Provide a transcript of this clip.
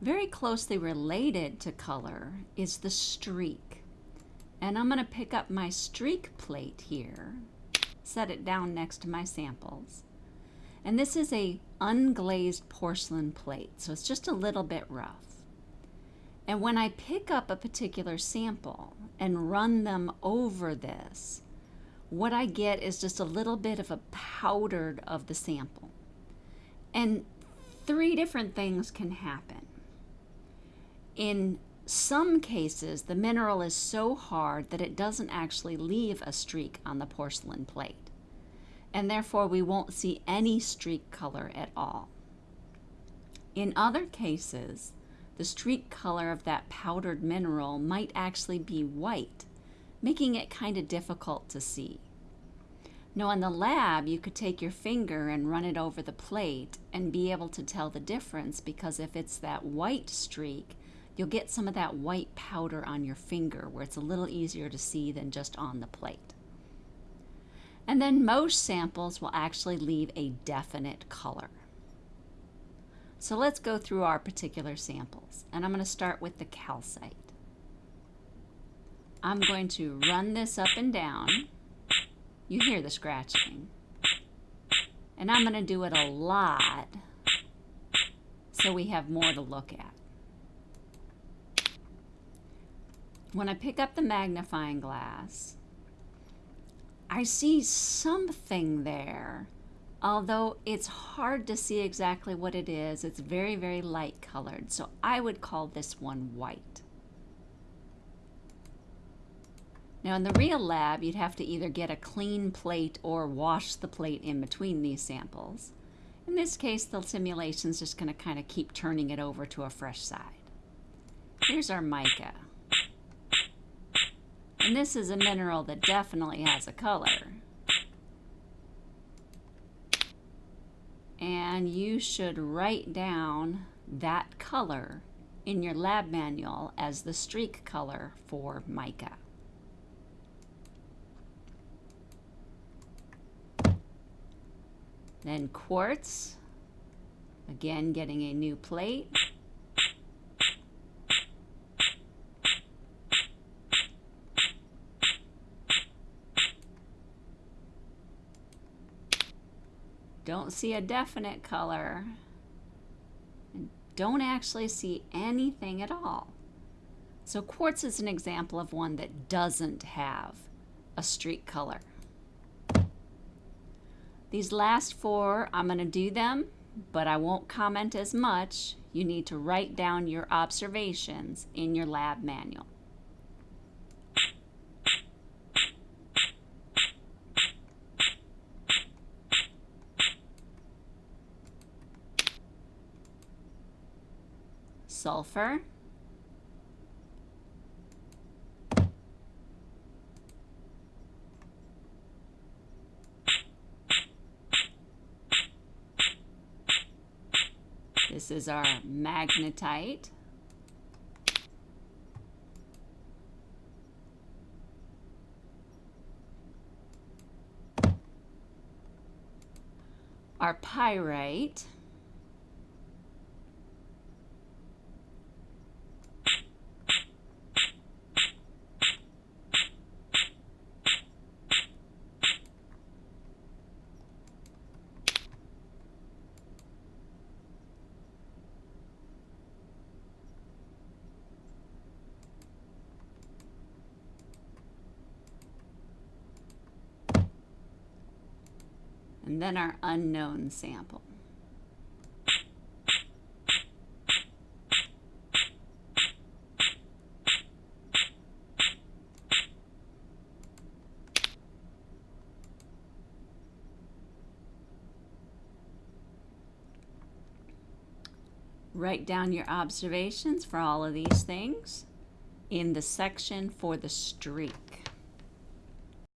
Very closely related to color is the streak. And I'm going to pick up my streak plate here, set it down next to my samples. And this is a unglazed porcelain plate, so it's just a little bit rough. And when I pick up a particular sample and run them over this, what I get is just a little bit of a powdered of the sample. And three different things can happen. In some cases, the mineral is so hard that it doesn't actually leave a streak on the porcelain plate. And therefore, we won't see any streak color at all. In other cases, the streak color of that powdered mineral might actually be white making it kind of difficult to see. Now in the lab, you could take your finger and run it over the plate and be able to tell the difference because if it's that white streak, you'll get some of that white powder on your finger where it's a little easier to see than just on the plate. And then most samples will actually leave a definite color. So let's go through our particular samples. And I'm going to start with the calcite. I'm going to run this up and down. You hear the scratching. And I'm going to do it a lot so we have more to look at. When I pick up the magnifying glass, I see something there, although it's hard to see exactly what it is. It's very, very light colored, so I would call this one white. Now in the real lab, you'd have to either get a clean plate or wash the plate in between these samples. In this case, the simulation's just going to kind of keep turning it over to a fresh side. Here's our mica. And this is a mineral that definitely has a color. And you should write down that color in your lab manual as the streak color for mica. Then quartz, again getting a new plate. Don't see a definite color. And don't actually see anything at all. So quartz is an example of one that doesn't have a streak color. These last four, I'm going to do them, but I won't comment as much. You need to write down your observations in your lab manual. Sulfur. This is our magnetite. Our pyrite. And then our unknown sample. Write down your observations for all of these things in the section for the streak.